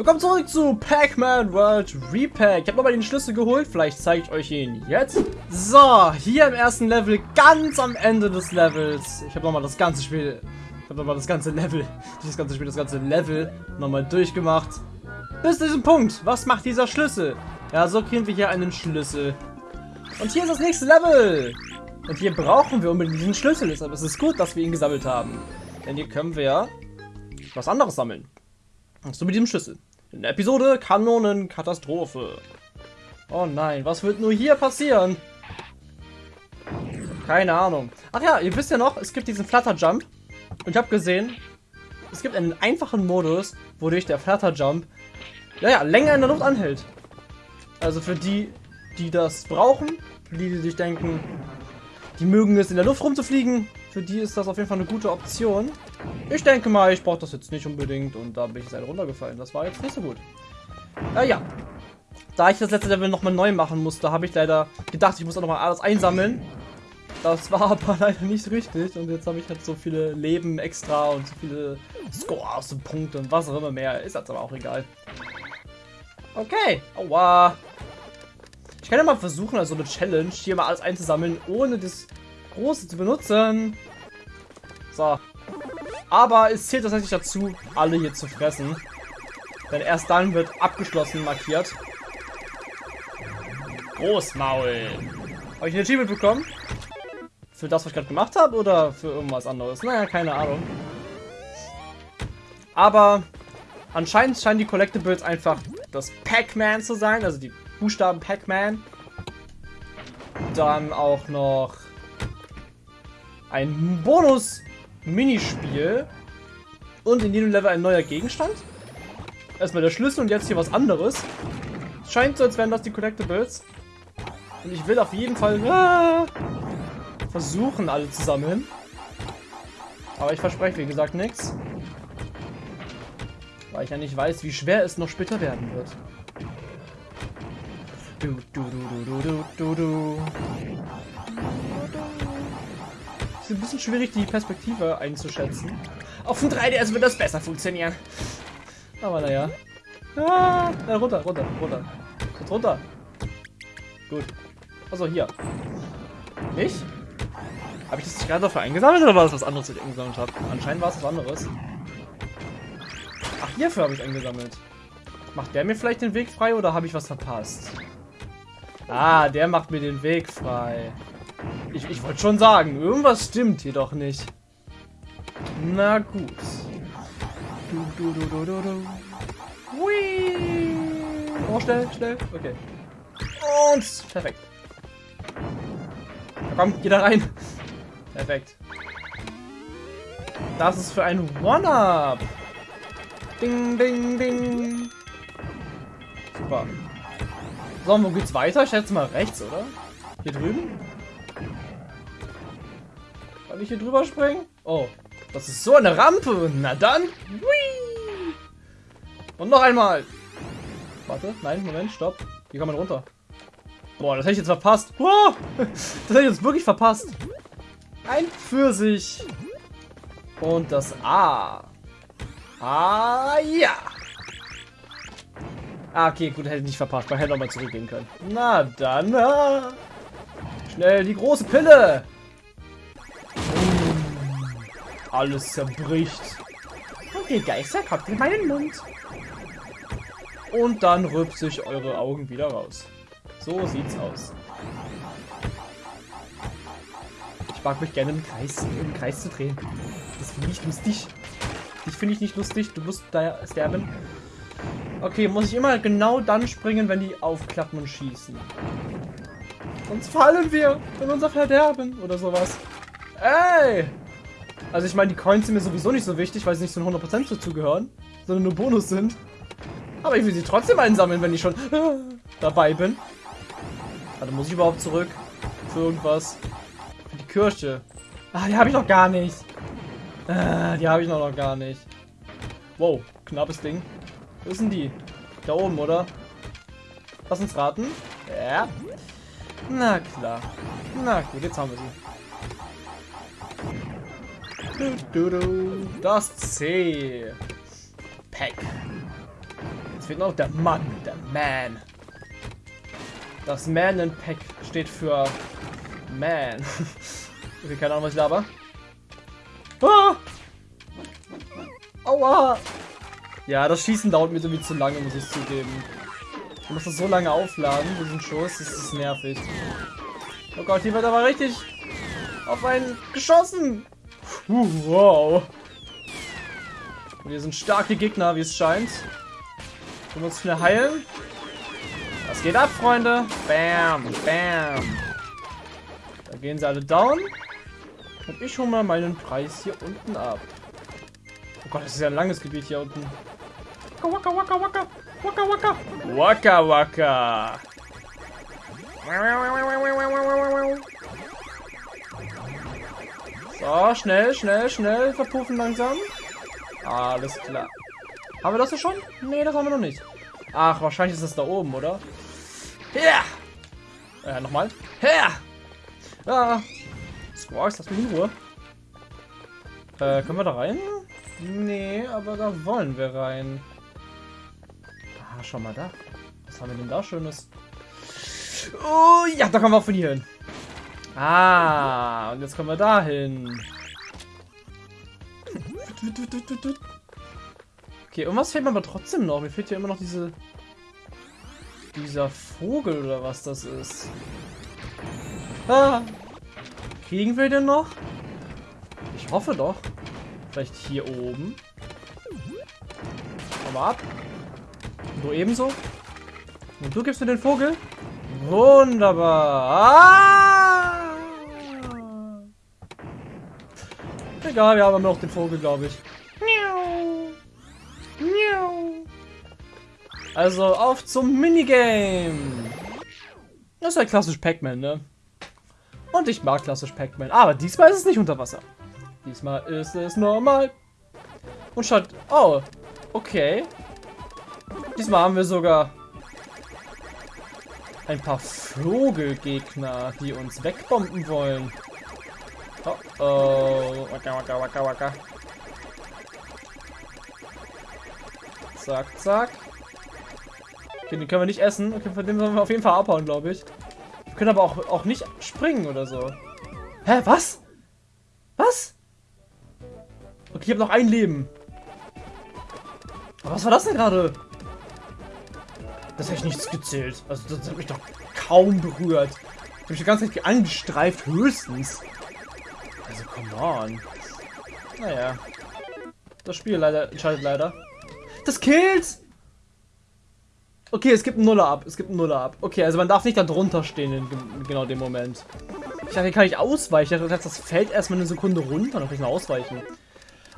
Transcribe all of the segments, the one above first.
Willkommen zurück zu Pac-Man World Repack. Ich habe nochmal den Schlüssel geholt. Vielleicht zeige ich euch ihn jetzt. So, hier im ersten Level, ganz am Ende des Levels. Ich habe nochmal das ganze Spiel, ich habe nochmal das ganze Level, nicht das ganze Spiel, das ganze Level nochmal durchgemacht. Bis zu diesem Punkt. Was macht dieser Schlüssel? Ja, so kriegen wir hier einen Schlüssel. Und hier ist das nächste Level. Und hier brauchen wir unbedingt diesen Schlüssel. Deshalb ist es gut, dass wir ihn gesammelt haben. Denn hier können wir ja was anderes sammeln. So mit diesem Schlüssel. In der Episode Kanonenkatastrophe. Oh nein, was wird nur hier passieren? Keine Ahnung. Ach ja, ihr wisst ja noch, es gibt diesen Flutter Jump. Und ich habe gesehen, es gibt einen einfachen Modus, wodurch der Flutter Jump naja, länger in der Luft anhält. Also für die, die das brauchen, die, die sich denken, die mögen es in der Luft rumzufliegen, für die ist das auf jeden Fall eine gute Option. Ich denke mal, ich brauche das jetzt nicht unbedingt und da bin ich jetzt halt runtergefallen. Das war jetzt nicht so gut. Äh, ja. Da ich das letzte Level nochmal neu machen musste, habe ich leider gedacht, ich muss auch nochmal alles einsammeln. Das war aber leider nicht richtig und jetzt habe ich halt so viele Leben extra und so viele Scores und Punkte und was auch immer mehr. Ist jetzt aber auch egal. Okay. Aua. Ich kann ja mal versuchen, also eine Challenge, hier mal alles einzusammeln, ohne das Große zu benutzen. So. Aber es zählt tatsächlich dazu, alle hier zu fressen. Denn erst dann wird abgeschlossen markiert. Großmaul. Habe ich ein Achievement bekommen? Für das, was ich gerade gemacht habe oder für irgendwas anderes? Naja, keine Ahnung. Aber anscheinend scheinen die Collectibles einfach das Pac-Man zu sein, also die Buchstaben Pac-Man. Dann auch noch ein Bonus-Minispiel. Und in jedem Level ein neuer Gegenstand. Erstmal der Schlüssel und jetzt hier was anderes. Scheint so, als wären das die Collectibles. Und ich will auf jeden Fall ah, versuchen, alle zu sammeln. Aber ich verspreche, wie gesagt, nichts. Weil ich ja nicht weiß, wie schwer es noch später werden wird. Du, du, du, du, du, du, du ein bisschen schwierig, die Perspektive einzuschätzen. Auf dem 3DS wird das besser funktionieren. Aber naja. Ah, runter, runter, runter. Jetzt runter. Gut. Also hier. Nicht? Habe ich das gerade dafür eingesammelt oder war das was anderes, was ich eingesammelt habe? Anscheinend war es was anderes. Ach, hierfür habe ich eingesammelt. Macht der mir vielleicht den Weg frei oder habe ich was verpasst? Ah, der macht mir den Weg frei. Ich, ich wollte schon sagen, irgendwas stimmt hier doch nicht. Na gut. Du, du, du, du, du. Hui. Oh, schnell, schnell. Okay. Und perfekt. Komm, geh da rein. Perfekt. Das ist für ein One-Up. Ding, ding, ding. Super. So, wo geht's weiter? Ich schätze mal rechts, oder? Hier drüben? Ich hier drüber springen? Oh, das ist so eine Rampe. Na dann. Whee! Und noch einmal. Warte, nein, Moment, stopp. Hier kann man runter. Boah, das hätte ich jetzt verpasst. Wow, das hätte ich jetzt wirklich verpasst. Ein Pfirsich. Und das A. Ah, ja. Ah, okay, gut, hätte ich nicht verpasst. Man hätte nochmal zurückgehen können. Na dann. Ah. Schnell die große Pille. Alles zerbricht. Okay, Geister, kommt in meinen Mund. Und dann rübt sich eure Augen wieder raus. So sieht's aus. Ich mag mich gerne im Kreis, im Kreis zu drehen. Das finde ich lustig. Ich finde ich nicht lustig. Du musst da sterben. Okay, muss ich immer genau dann springen, wenn die aufklappen und schießen. Sonst fallen wir in unser Verderben oder sowas. Ey! Also ich meine, die Coins sind mir sowieso nicht so wichtig, weil sie nicht zu 100% dazugehören, sondern nur Bonus sind. Aber ich will sie trotzdem einsammeln, wenn ich schon dabei bin. Also muss ich überhaupt zurück für irgendwas. Für die Kirche. Ah, die habe ich noch gar nicht. Ah, die habe ich noch, gar nicht. Wow, knappes Ding. Wo sind die? Da oben, oder? Lass uns raten. Ja. Na klar. Na gut, jetzt haben wir sie. Das C. Pack. fehlt noch der Mann, der Man. Das Man in Pack steht für Man. okay, keine Ahnung, was ich laber. Ah! Aua! Ja, das Schießen dauert mir irgendwie zu lange, muss ich zugeben. Ich muss das so lange aufladen, diesen Schuss, das ist nervig. Oh Gott, hier wird aber richtig auf einen geschossen. Uh, wow. Wir sind starke Gegner, wie es scheint. Wir uns schnell heilen. Was geht ab, Freunde? Bam, bam. Da gehen sie alle down. Und ich hole mal meinen Preis hier unten ab. Oh Gott, das ist ja ein langes Gebiet hier unten. Waka, waka, waka, waka, waka. Waka, waka. So, schnell, schnell, schnell verpuffen langsam. Alles klar. Haben wir das schon? Nee, das haben wir noch nicht. Ach, wahrscheinlich ist das da oben, oder? Ja! Äh, nochmal. Ja! Ja! Squawks, lass mich in Ruhe. Äh, können wir da rein? Nee, aber da wollen wir rein. Ah, schau mal da. Was haben wir denn da Schönes? Oh, ja, da kommen wir auch von hier hin. Ah, und jetzt kommen wir da hin. Okay, irgendwas fehlt mir aber trotzdem noch. Mir fehlt hier immer noch diese... Dieser Vogel oder was das ist. Ah. Kriegen wir den noch? Ich hoffe doch. Vielleicht hier oben. Komm mal ab. Und du ebenso. Und du gibst mir den Vogel. Wunderbar. Ah! Egal, wir haben immer noch den Vogel, glaube ich. Also auf zum Minigame. Das ist ja klassisch Pac-Man, ne? Und ich mag klassisch Pac-Man. Aber diesmal ist es nicht unter Wasser. Diesmal ist es normal. Und schaut... Oh, okay. Diesmal haben wir sogar ein paar Vogelgegner, die uns wegbomben wollen. Oh oh. Waka, waka, waka, waka. Zack, zack. Okay, den können wir nicht essen. Okay, von dem sollen wir auf jeden Fall abhauen, glaube ich. Wir können aber auch, auch nicht springen oder so. Hä, was? Was? Okay, ich habe noch ein Leben. Aber was war das denn gerade? Das hätte ich nichts gezählt. Also das hat mich doch kaum berührt. Ich habe mich die ganze Zeit angestreift, höchstens. Come on. Naja. Das Spiel leider entscheidet leider. Das killt! Okay, es gibt einen Nuller ab. Es gibt einen Nuller ab. Okay, also man darf nicht da drunter stehen in genau dem Moment. Ich dachte, kann ich ausweichen. Ich dachte, das fällt erstmal eine Sekunde runter. Dann kann ich noch ausweichen.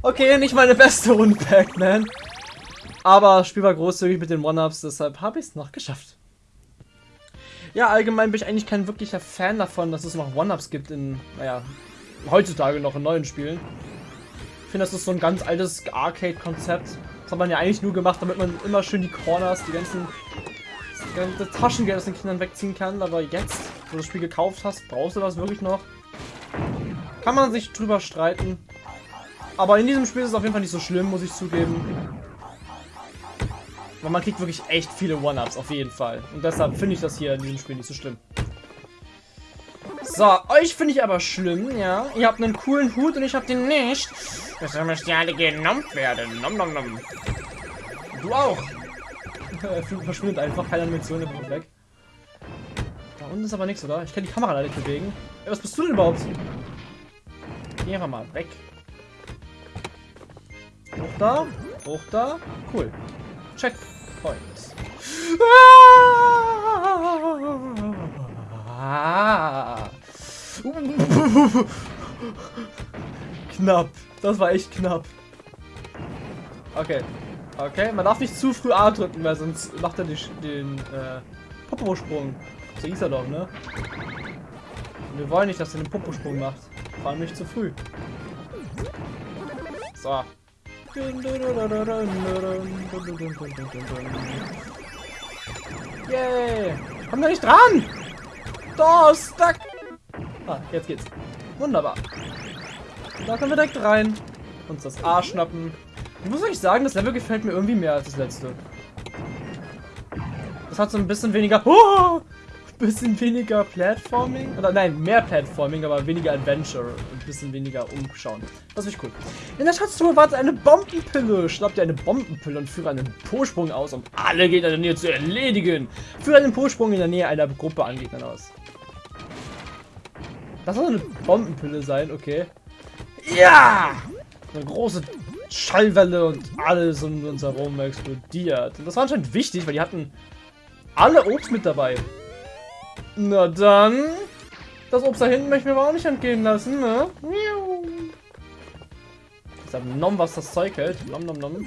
Okay, nicht meine beste Runde, Pac-Man. Aber das Spiel war großzügig mit den One-Ups, deshalb habe ich es noch geschafft. Ja, allgemein bin ich eigentlich kein wirklicher Fan davon, dass es noch One-Ups gibt in, naja, heutzutage noch in neuen Spielen. Ich finde, das ist so ein ganz altes Arcade-Konzept. Das hat man ja eigentlich nur gemacht, damit man immer schön die Corners, die ganzen das Taschengeld aus den Kindern wegziehen kann. Aber jetzt, wo du das Spiel gekauft hast, brauchst du das wirklich noch? Kann man sich drüber streiten. Aber in diesem Spiel ist es auf jeden Fall nicht so schlimm, muss ich zugeben. Weil man kriegt wirklich echt viele One-Ups, auf jeden Fall. Und deshalb finde ich das hier in diesem Spiel nicht so schlimm. So, euch finde ich aber schlimm, ja. Ihr habt einen coolen Hut und ich habe den nicht. Das müsst ihr alle genommen werden. Nom, nom, nom. Du auch. Verschwindet einfach, keine Animation, der kommt weg. Da unten ist aber nichts, oder? Ich kann die Kamera leider nicht bewegen. Ey, was bist du denn überhaupt? Geh einfach mal weg. Hoch da, hoch da. Cool. Checkpoint. Ah! Knapp. Das war echt knapp. Okay. Okay, man darf nicht zu früh A drücken, weil sonst macht er den, den äh, Popo-Sprung. So hieß er doch, ne? Und wir wollen nicht, dass er den Popo-Sprung macht. Vor allem nicht zu früh. So. Yay! Komm da nicht dran! Da, stuck! Ah, jetzt geht's. Wunderbar. Da können wir direkt rein. Uns das A schnappen. Ich muss euch sagen, das Level gefällt mir irgendwie mehr als das letzte. Das hat so ein bisschen weniger... Oh, bisschen weniger Platforming. Oder nein, mehr Platforming, aber weniger Adventure. Und ein bisschen weniger Umschauen. Das ich cool. In der Schatztruhe wartet eine Bombenpille. Schnapp dir eine Bombenpille und führe einen Po-Sprung aus, um alle Gegner in der Nähe zu erledigen. Führe einen Po-Sprung in der Nähe einer Gruppe an Gegnern aus. Das soll eine Bombenpille sein, okay. Ja! Eine große Schallwelle und alles um uns herum explodiert. Und das war anscheinend wichtig, weil die hatten alle Obst mit dabei. Na dann. Das Obst da hinten möchten wir aber auch nicht entgehen lassen, ne? Ich hab Nom, was das Zeug hält. Nom, nom, nom.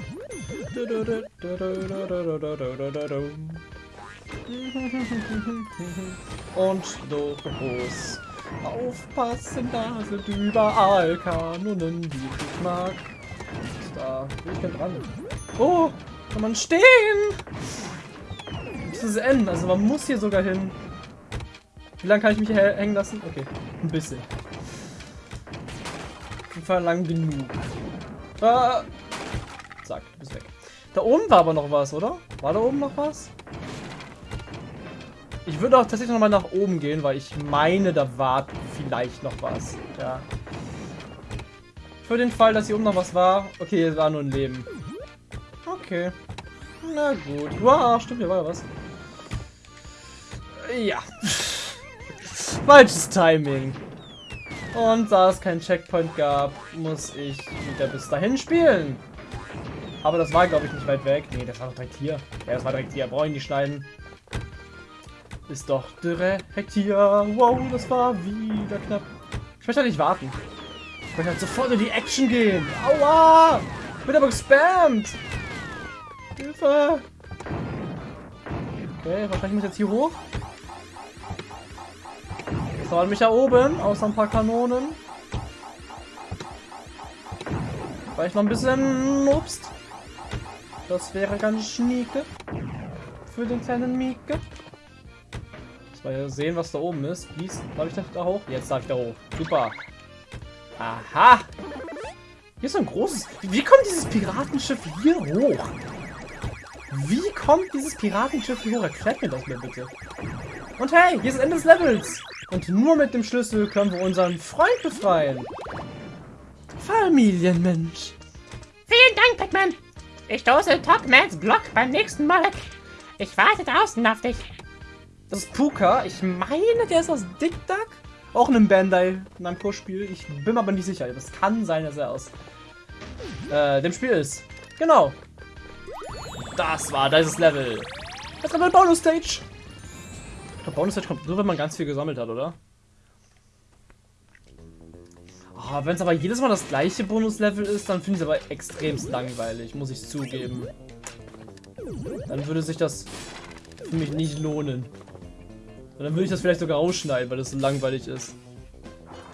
Und los. Aufpassen, da sind überall Kanonen, die ich mag. Da bin ich denn dran. Oh, kann man stehen? Das ist N, also man muss hier sogar hin. Wie lange kann ich mich hier hängen lassen? Okay, ein bisschen. Auf jeden Fall lang genug. Ah. Zack, du bist weg. Da oben war aber noch was, oder? War da oben noch was? Ich würde auch tatsächlich noch mal nach oben gehen, weil ich meine, da war vielleicht noch was. Ja. Für den Fall, dass hier oben noch was war. Okay, es war nur ein Leben. Okay. Na gut. Wow, stimmt, hier war ja was. Ja. Falsches Timing. Und da es keinen Checkpoint gab, muss ich wieder bis dahin spielen. Aber das war, glaube ich, nicht weit weg. Nee, das war doch direkt hier. Ja, das war direkt hier. Brauche ich nicht schneiden. Ist doch direkt hier. Wow, das war wieder knapp. Ich möchte halt nicht warten. Ich möchte halt sofort in die Action gehen. Aua! Ich bin aber gespammt. Hilfe! Okay, wahrscheinlich muss ich jetzt hier hoch. Das war mich da oben, außer ein paar Kanonen. Vielleicht noch ein bisschen Obst. Das wäre ganz schnieke. Für den kleinen Mieke. Mal sehen, was da oben ist. Wie darf ich da hoch? Jetzt darf ich da hoch. Super. Aha. Hier ist ein großes... Wie kommt dieses Piratenschiff hier hoch? Wie kommt dieses Piratenschiff hier hoch? Erklärt mir das mal bitte. Und hey, hier ist das Ende des Levels. Und nur mit dem Schlüssel können wir unseren Freund befreien. Familienmensch. Vielen Dank, Pac-Man. Ich stoße Topmans Block beim nächsten Mal. Ich warte draußen auf dich. Das ist Puka. Ich meine, der ist aus Dick Duck. Auch in einem Bandai Namco-Spiel. Ich bin mir aber nicht sicher. Das kann sein, dass er aus äh, dem Spiel ist. Genau. Das war dieses Level. Jetzt kommt ein Bonus-Stage. Der Bonus-Stage kommt nur, wenn man ganz viel gesammelt hat, oder? Oh, wenn es aber jedes Mal das gleiche Bonus-Level ist, dann finde ich es aber extremst langweilig, muss ich zugeben. Dann würde sich das für mich nicht lohnen. Und dann würde ich das vielleicht sogar ausschneiden, weil das so langweilig ist.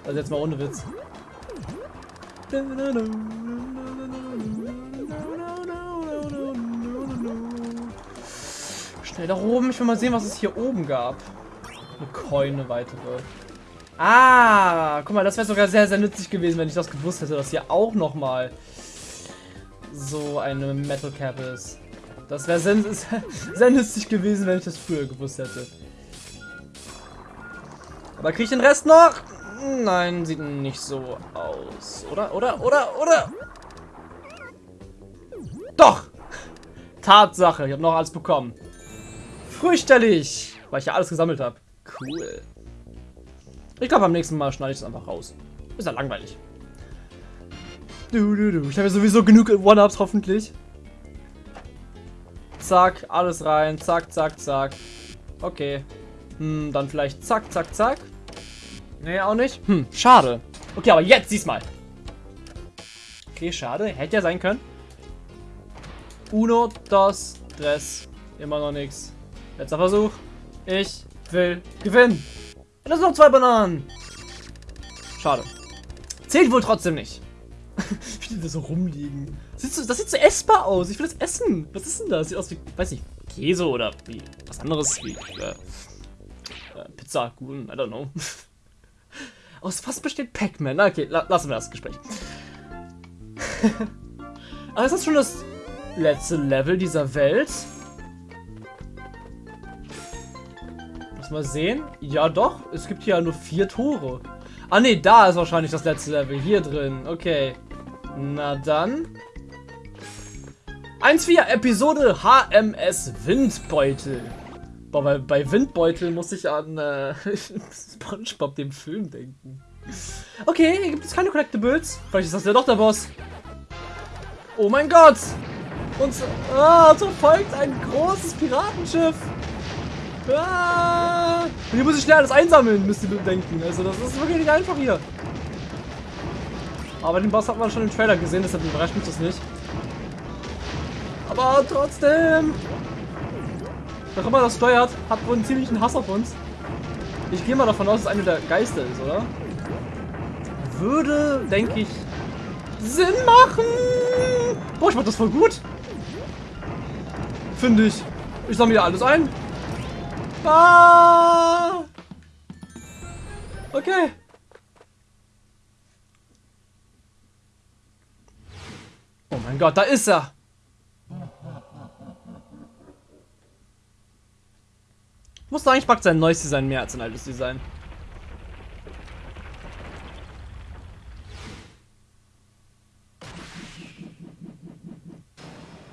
Also jetzt mal ohne Witz. Schnell da oben. Ich will mal sehen, was es hier oben gab. Eine Coin, weitere. Ah, guck mal, das wäre sogar sehr, sehr nützlich gewesen, wenn ich das gewusst hätte, dass hier auch nochmal so eine Metal Cap ist. Das wäre sehr, sehr nützlich gewesen, wenn ich das früher gewusst hätte. Aber kriege ich den Rest noch? Nein, sieht nicht so aus. Oder, oder, oder, oder? Doch! Tatsache, ich habe noch alles bekommen. Fürchterlich, weil ich ja alles gesammelt habe. Cool. Ich glaube, beim nächsten Mal schneide ich es einfach raus. Ist ja langweilig. Du, du, du. Ich habe ja sowieso genug One-Ups, hoffentlich. Zack, alles rein. Zack, zack, zack. Okay. Hm, dann vielleicht zack, zack, zack. Nee, auch nicht. Hm, schade. Okay, aber jetzt diesmal. Okay, schade. Hätte ja sein können. Uno, dos, tres. Immer noch nichts. Letzter Versuch. Ich will gewinnen. Und das sind noch zwei Bananen. Schade. Zählt wohl trotzdem nicht. wie die da so rumliegen. Das sieht, so, das sieht so essbar aus. Ich will das essen. Was ist denn das? Sieht aus wie, weiß nicht, Käse oder wie was anderes. Wie äh, äh, Pizza, Kuchen, I don't know. Aus was besteht Pac-Man? Okay, la lassen wir das Gespräch. Aber ist das schon das letzte Level dieser Welt? mal sehen. Ja, doch. Es gibt hier ja nur vier Tore. Ah, nee, da ist wahrscheinlich das letzte Level. Hier drin. Okay. Na dann. 1.4 Episode HMS Windbeutel. Boah, bei, bei Windbeutel muss ich an äh, Spongebob, dem Film, denken. Okay, hier gibt es keine Collectibles. Vielleicht ist das ja doch der Boss. Oh mein Gott! Uns, ah, uns verfolgt ein großes Piratenschiff. Ah, und hier muss ich schnell alles einsammeln, müsst ihr bedenken. Also das ist wirklich nicht einfach hier. Aber den Boss hat man schon im Trailer gesehen, deshalb überrascht mich das nicht. Aber trotzdem. Wer immer das steuert, hat wohl einen ziemlichen Hass auf uns. Ich gehe mal davon aus, dass einer der Geister ist, oder? Würde, denke ich, Sinn machen. Boah, ich mach das voll gut. Finde ich. Ich sammle hier alles ein. Ah! Okay. Oh mein Gott, da ist er. Muss sagen, ich mag sein neues Design mehr als sein altes Design.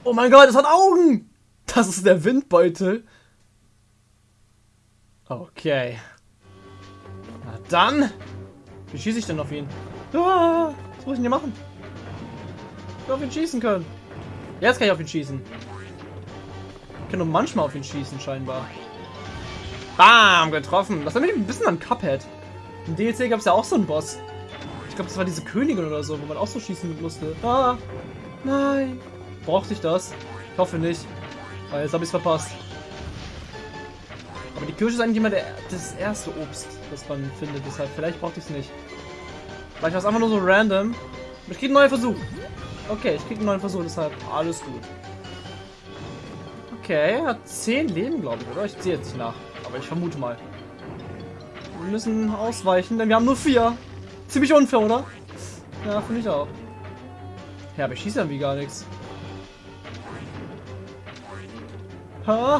Oh mein Gott, es hat Augen! Das ist der Windbeutel. Okay. Na dann. Wie schieße ich denn auf ihn? Ah, was muss ich denn hier machen? Ich will auf ihn schießen können. Jetzt kann ich auf ihn schießen. Ich kann nur manchmal auf ihn schießen, scheinbar. Bam, getroffen. Das erinnert mich ein bisschen an Cuphead. Im DLC gab es ja auch so einen Boss. Ich glaube, das war diese Königin oder so, wo man auch so schießen musste. Ah, nein. Brauchte ich das? Ich hoffe nicht. Weil jetzt habe ich es verpasst. Aber die Kirsche ist eigentlich immer der, das erste Obst, das man findet. Deshalb, vielleicht brauchte ich es nicht. Vielleicht war es einfach nur so random. Ich kriege einen neuen Versuch. Okay, ich kriege einen neuen Versuch, deshalb alles gut. Okay, hat 10 Leben, glaube ich, oder? Ich ziehe jetzt nicht nach. Aber ich vermute mal. Wir müssen ausweichen, denn wir haben nur vier. Ziemlich unfair, oder? Ja, finde ich auch. Ja, aber ich schieße irgendwie gar nichts. Ha?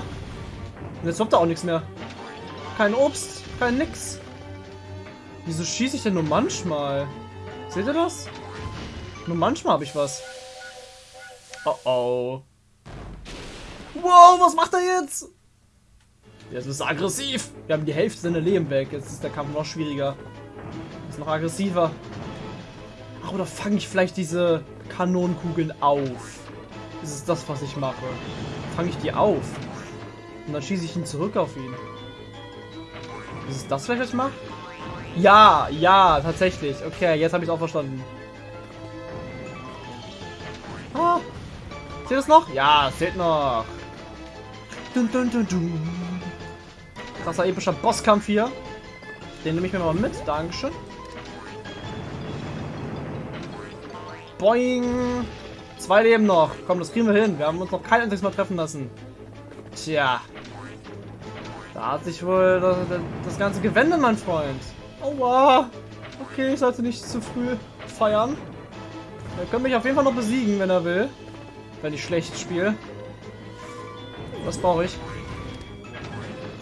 Und jetzt kommt da auch nichts mehr. Kein Obst, kein nix. Wieso schieße ich denn nur manchmal? Seht ihr das? Nur manchmal habe ich was. Oh oh. Wow, was macht er jetzt? Jetzt ist er aggressiv. Wir haben die Hälfte seiner Leben weg. Jetzt ist der Kampf noch schwieriger. Ist noch aggressiver. Ach, oder fange ich vielleicht diese Kanonenkugeln auf? Das ist das, was ich mache. Fange ich die auf. Und dann schieße ich ihn zurück auf ihn. Ist das vielleicht, was ich mache? Ja, ja, tatsächlich. Okay, jetzt habe ich es auch verstanden. Ah. Seht ihr das noch? Ja, seht noch. Dun, dun, dun, dun. Krasser epischer Bosskampf hier. Den nehme ich mir mal mit. Dankeschön. Boing. Zwei Leben noch. Komm, das kriegen wir hin. Wir haben uns noch kein einziges Mal treffen lassen. Tja. Da hat sich wohl das, das Ganze gewendet, mein Freund. Aua. Okay, ich sollte nicht zu früh feiern. Er könnte mich auf jeden Fall noch besiegen, wenn er will. Wenn ich schlecht spiele. Was brauche ich?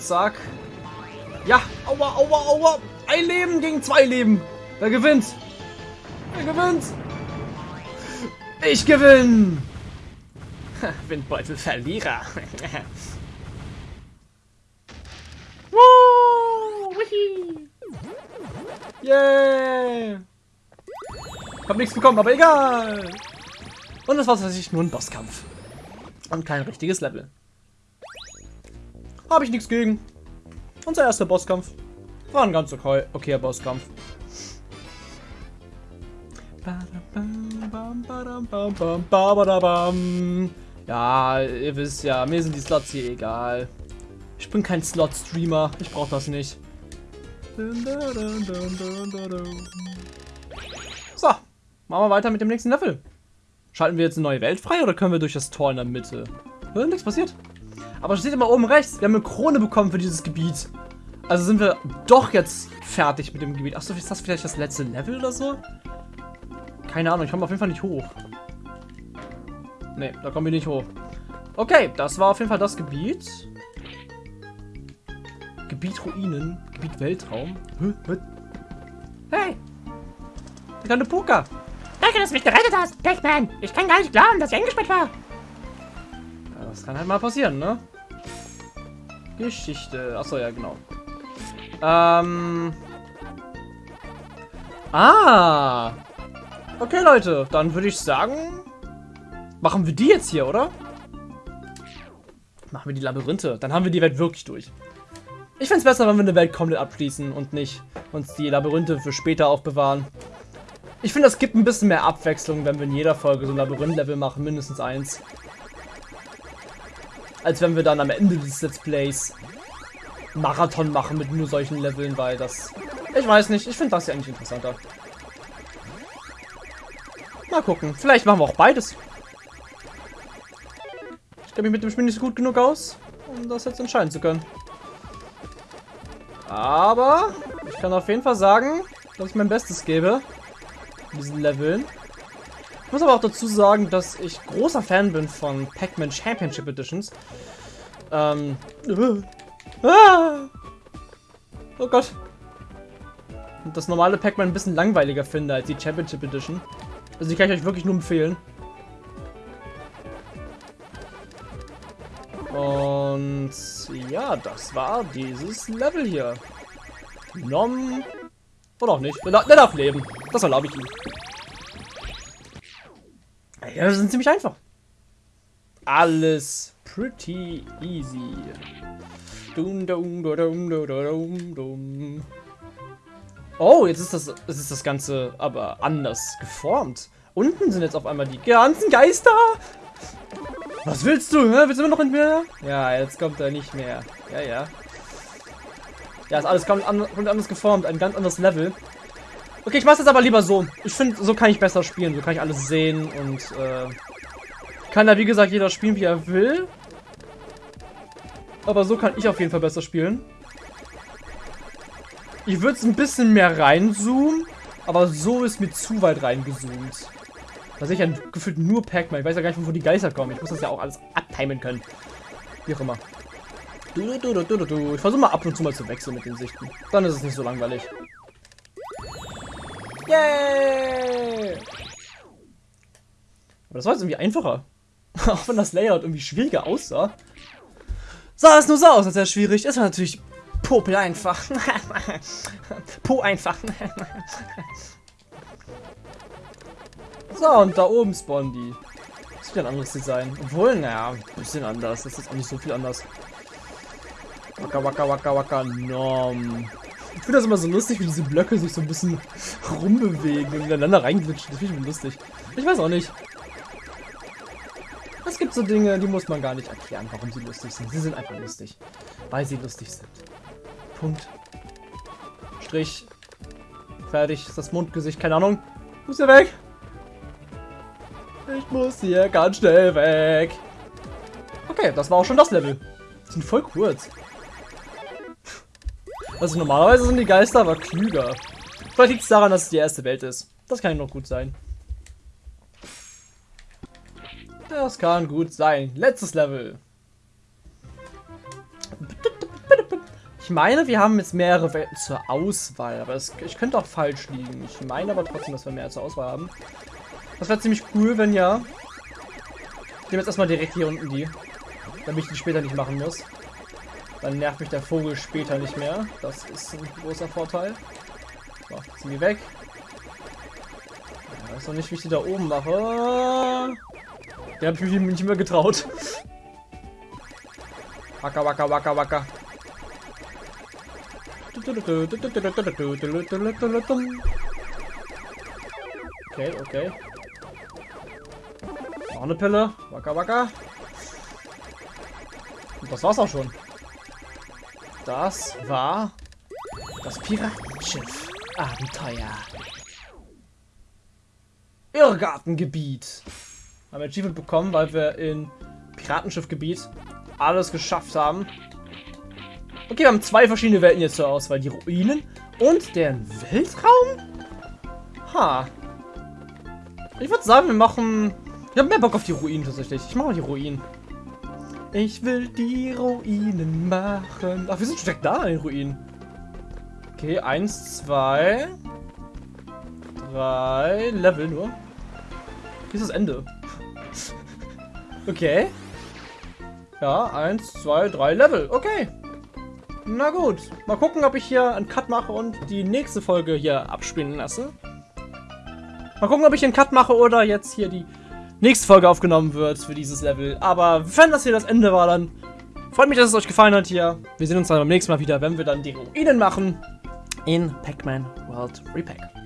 Zack. Ja, aua, aua, aua. Ein Leben gegen zwei Leben. Wer gewinnt? Wer gewinnt? Ich gewinne. Windbeutel Verlierer. Woo! Yeah! Hab nichts bekommen, aber egal. Und das war tatsächlich nur ein Bosskampf. Und kein richtiges Level. Habe ich nichts gegen. Unser erster Bosskampf. War ein ganz okay, okayer Bosskampf. Ja, ihr wisst ja, mir sind die Slots hier egal. Ich bin kein Slot-Streamer. Ich brauche das nicht. So, machen wir weiter mit dem nächsten Level. Schalten wir jetzt eine neue Welt frei oder können wir durch das Tor in der Mitte? Nichts passiert. Aber steht immer oben rechts. Wir haben eine Krone bekommen für dieses Gebiet. Also sind wir doch jetzt fertig mit dem Gebiet. Achso, ist das vielleicht das letzte Level oder so? Keine Ahnung, ich komme auf jeden Fall nicht hoch. Ne, da kommen wir nicht hoch. Okay, das war auf jeden Fall das Gebiet. Gebiet Ruinen. Gebiet Weltraum. Hey! Der kleine Puka. Danke, dass du mich gerettet hast, Pac-Man. Ich kann gar nicht glauben, dass ich eingesperrt war. Das kann halt mal passieren, ne? Geschichte. Achso, ja, genau. Ähm. Ah! Okay, Leute, dann würde ich sagen, machen wir die jetzt hier, oder? Machen wir die Labyrinthe. Dann haben wir die Welt wirklich durch. Ich finde es besser, wenn wir eine Welt komplett abschließen und nicht uns die Labyrinthe für später aufbewahren. Ich finde, das gibt ein bisschen mehr Abwechslung, wenn wir in jeder Folge so ein Labyrinth-Level machen, mindestens eins. Als wenn wir dann am Ende des Let's Plays Marathon machen mit nur solchen Leveln, weil das... Ich weiß nicht, ich finde das ja eigentlich interessanter. Mal gucken, vielleicht machen wir auch beides. Ich kenne mich mit dem Spiel nicht gut genug aus, um das jetzt entscheiden zu können. Aber ich kann auf jeden Fall sagen, dass ich mein Bestes gebe diesen Leveln. Ich muss aber auch dazu sagen, dass ich großer Fan bin von Pac-Man Championship Editions. Ähm. Ah, oh Gott. Und das normale Pac-Man ein bisschen langweiliger finde als die Championship Edition. Also die kann ich euch wirklich nur empfehlen. Und ja, das war dieses Level hier. Nom. Oder auch nicht. Der darf leben. Das erlaube ich ihm. Ja, das sind ziemlich einfach. Alles pretty easy. Dum, dum, dum, dum, dum, dum. Oh, jetzt ist das, jetzt ist das Ganze aber anders geformt. Unten sind jetzt auf einmal die ganzen Geister. Was willst du? Hä? Willst du immer noch in mehr? Ja, jetzt kommt er nicht mehr. Ja, ja. Ja, ist alles ganz anders geformt. Ein ganz anderes Level. Okay, ich mach's jetzt aber lieber so. Ich finde, so kann ich besser spielen. So kann ich alles sehen und äh, kann da wie gesagt jeder spielen, wie er will. Aber so kann ich auf jeden Fall besser spielen. Ich würde es ein bisschen mehr reinzoomen, aber so ist mir zu weit reingezoomt. Da sehe ich ja gefühlt nur Pac-Man. Ich weiß ja gar nicht, wo die Geister kommen. Ich muss das ja auch alles abtimen können. Wie auch immer. Du, du, du, du, du, Ich versuche mal ab und zu mal zu wechseln mit den Sichten. Dann ist es nicht so langweilig. Yay! Aber das war jetzt irgendwie einfacher. Auch wenn das Layout irgendwie schwieriger aussah. Sah es nur so aus, als wäre es schwierig. Es war natürlich popel einfach. po einfach. so, und da oben spawnen die. Das wird ein anderes Design. Obwohl, naja, ein bisschen anders. Das ist auch nicht so viel anders. Waka waka waka waka nom. Ich finde das immer so lustig, wie diese Blöcke sich so ein bisschen rumbewegen und ineinander reinglitschen. Das finde ich immer lustig. Ich weiß auch nicht. Es gibt so Dinge, die muss man gar nicht erklären, warum sie lustig sind. Sie sind einfach lustig. Weil sie lustig sind. Punkt. Strich. Fertig. Ist das Mundgesicht. Keine Ahnung. Muss hier weg. Ich muss hier ganz schnell weg. Okay, das war auch schon das Level. Die sind voll kurz. Also normalerweise sind die Geister aber klüger. Vielleicht liegt es daran, dass es die erste Welt ist. Das kann noch gut sein. Das kann gut sein. Letztes Level. Ich meine, wir haben jetzt mehrere Welten zur Auswahl, aber es, ich könnte auch falsch liegen. Ich meine aber trotzdem, dass wir mehr zur Auswahl haben. Das wäre ziemlich cool, wenn ja. Ich nehme jetzt erstmal direkt hier unten die, damit ich die später nicht machen muss. Dann nervt mich der Vogel später nicht mehr. Das ist ein großer Vorteil. So, ziehen wir weg. Ich weiß noch nicht, wie ich die da oben mache. Der habe ich mich nicht mehr getraut. Wacker, wacker, wacker, wacker. Okay, okay. Noch eine Pille. Wacker, wacker. Und das war's auch schon. Das war das Piratenschiff. Abenteuer. Irrgartengebiet. Haben wir Achievement bekommen, weil wir in Piratenschiffgebiet alles geschafft haben. Okay, wir haben zwei verschiedene Welten jetzt zur Auswahl. Die Ruinen und den Weltraum? Ha. Ich würde sagen, wir machen... Ich habe mehr Bock auf die Ruinen tatsächlich. Ich mache mal die Ruinen. Ich will die Ruinen machen. Ach, wir sind direkt da in den Ruinen. Okay, eins, zwei, drei Level nur. Hier ist das Ende. Okay. Ja, eins, zwei, drei Level. Okay. Na gut. Mal gucken, ob ich hier einen Cut mache und die nächste Folge hier abspielen lasse. Mal gucken, ob ich einen Cut mache oder jetzt hier die nächste Folge aufgenommen wird für dieses Level. Aber wenn das hier das Ende war, dann freut mich, dass es euch gefallen hat hier. Wir sehen uns dann beim nächsten Mal wieder, wenn wir dann die Ruinen machen in Pac-Man World Repack.